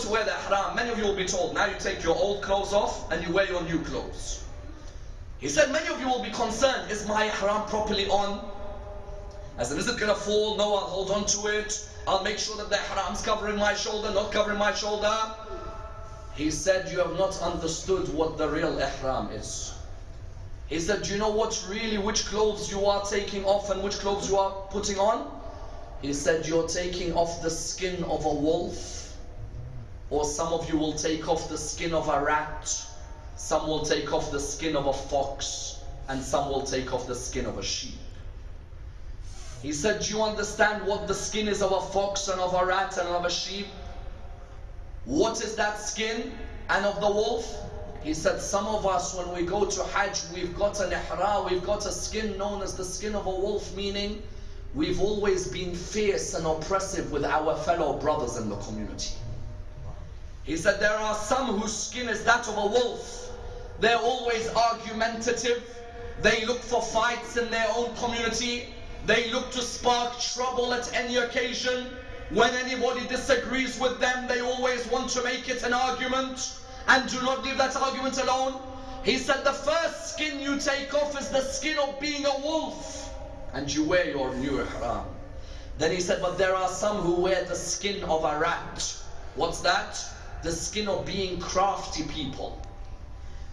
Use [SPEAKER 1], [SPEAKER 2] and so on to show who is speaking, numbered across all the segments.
[SPEAKER 1] to wear the ihram, many of you will be told, now you take your old clothes off and you wear your new clothes. He said, many of you will be concerned, is my ihram properly on? As in, is it going to fall? No, I'll hold on to it. I'll make sure that the ihram's covering my shoulder, not covering my shoulder. He said, you have not understood what the real ihram is. He said, do you know what really, which clothes you are taking off and which clothes you are putting on? He said, you're taking off the skin of a wolf. Or some of you will take off the skin of a rat. Some will take off the skin of a fox. And some will take off the skin of a sheep. He said, do you understand what the skin is of a fox and of a rat and of a sheep? What is that skin? And of the wolf? He said, some of us when we go to Hajj, we've got an ihra, we've got a skin known as the skin of a wolf, meaning we've always been fierce and oppressive with our fellow brothers in the community. He said, there are some whose skin is that of a wolf. They're always argumentative. They look for fights in their own community. They look to spark trouble at any occasion. When anybody disagrees with them, they always want to make it an argument and do not leave that argument alone. He said the first skin you take off is the skin of being a wolf and you wear your new ihram. Then he said, but there are some who wear the skin of a rat. What's that? The skin of being crafty people.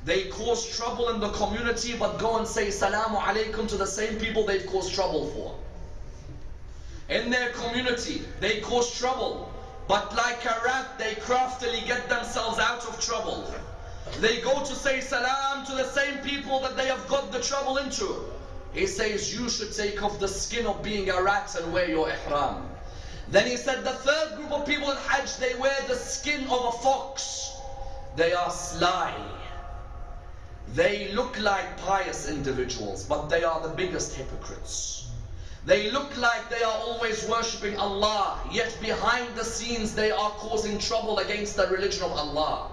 [SPEAKER 1] They cause trouble in the community, but go and say salamu alaikum to the same people they've caused trouble for. In their community, they cause trouble, but like a rat, they craftily get themselves out of trouble. They go to say salam to the same people that they have got the trouble into. He says you should take off the skin of being a rat and wear your ihram. Then he said the third group of people in Hajj, they wear the skin of a fox. They are sly. They look like pious individuals, but they are the biggest hypocrites. They look like they are always worshipping Allah, yet behind the scenes they are causing trouble against the religion of Allah.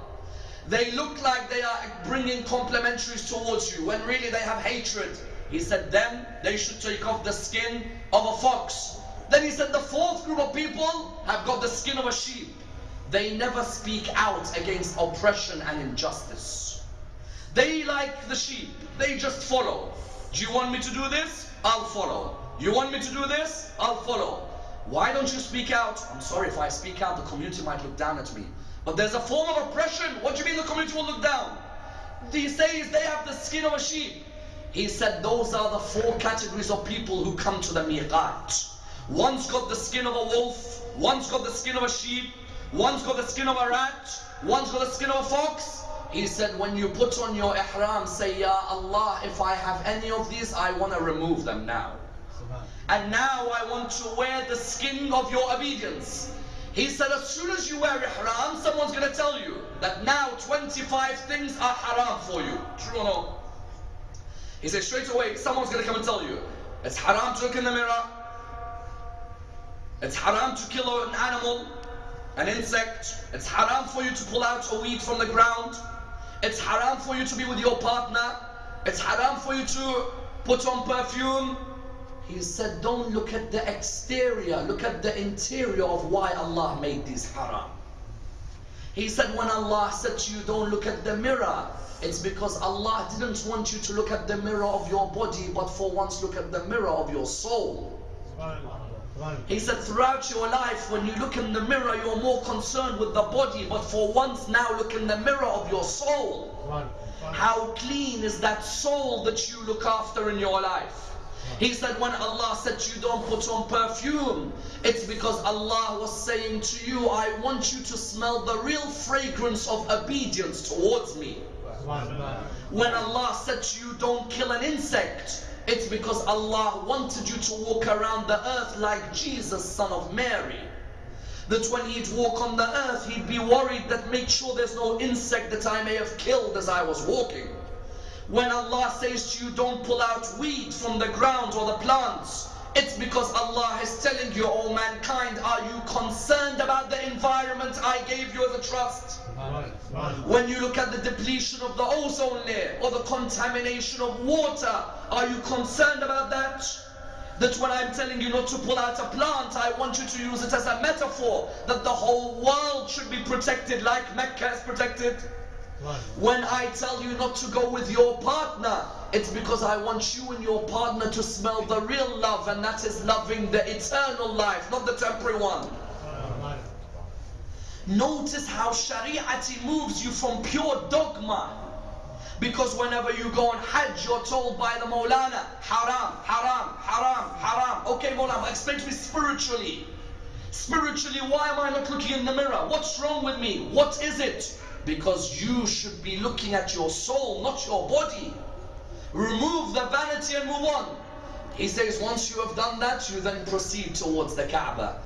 [SPEAKER 1] They look like they are bringing complimentaries towards you, when really they have hatred. He said, them, they should take off the skin of a fox. Then he said, the fourth group of people have got the skin of a sheep. They never speak out against oppression and injustice. They like the sheep. They just follow. Do you want me to do this? I'll follow. You want me to do this? I'll follow. Why don't you speak out? I'm sorry if I speak out, the community might look down at me. But there's a form of oppression. What do you mean the community will look down? He says they have the skin of a sheep. He said those are the four categories of people who come to the miqat. One's got the skin of a wolf, one's got the skin of a sheep, one's got the skin of a rat, one's got the skin of a fox. He said when you put on your ihram, say, Ya Allah, if I have any of these, I want to remove them now. And now I want to wear the skin of your obedience. He said as soon as you wear ihram, someone's going to tell you that now 25 things are haram for you. True or no? He said straight away, someone's going to come and tell you, it's haram to look in the mirror. It's haram to kill an animal, an insect. It's haram for you to pull out a weed from the ground. It's haram for you to be with your partner. It's haram for you to put on perfume. He said, don't look at the exterior, look at the interior of why Allah made these haram. He said, when Allah said to you, don't look at the mirror, it's because Allah didn't want you to look at the mirror of your body, but for once look at the mirror of your soul. He said, throughout your life, when you look in the mirror, you're more concerned with the body, but for once now look in the mirror of your soul. How clean is that soul that you look after in your life? He said when Allah said you don't put on perfume, it's because Allah was saying to you, I want you to smell the real fragrance of obedience towards me. When Allah said you, don't kill an insect, it's because Allah wanted you to walk around the earth like Jesus, son of Mary. That when he'd walk on the earth, he'd be worried that make sure there's no insect that I may have killed as I was walking. When Allah says to you, don't pull out weed from the ground or the plants, it's because Allah is telling you, oh mankind, are you concerned about the environment I gave you as a trust? When you look at the depletion of the ozone layer or the contamination of water, are you concerned about that? That when I'm telling you not to pull out a plant, I want you to use it as a metaphor that the whole world should be protected like Mecca is protected. When I tell you not to go with your partner, it's because I want you and your partner to smell the real love, and that is loving the eternal life, not the temporary one. Notice how Shari'ati moves you from pure dogma. Because whenever you go on Hajj, you're told by the Maulana, haram, haram, haram, haram. Okay, Maulana, explain to me spiritually. Spiritually, why am I not looking in the mirror? What's wrong with me? What is it? Because you should be looking at your soul, not your body. Remove the vanity and move on. He says, once you have done that, you then proceed towards the Kaaba.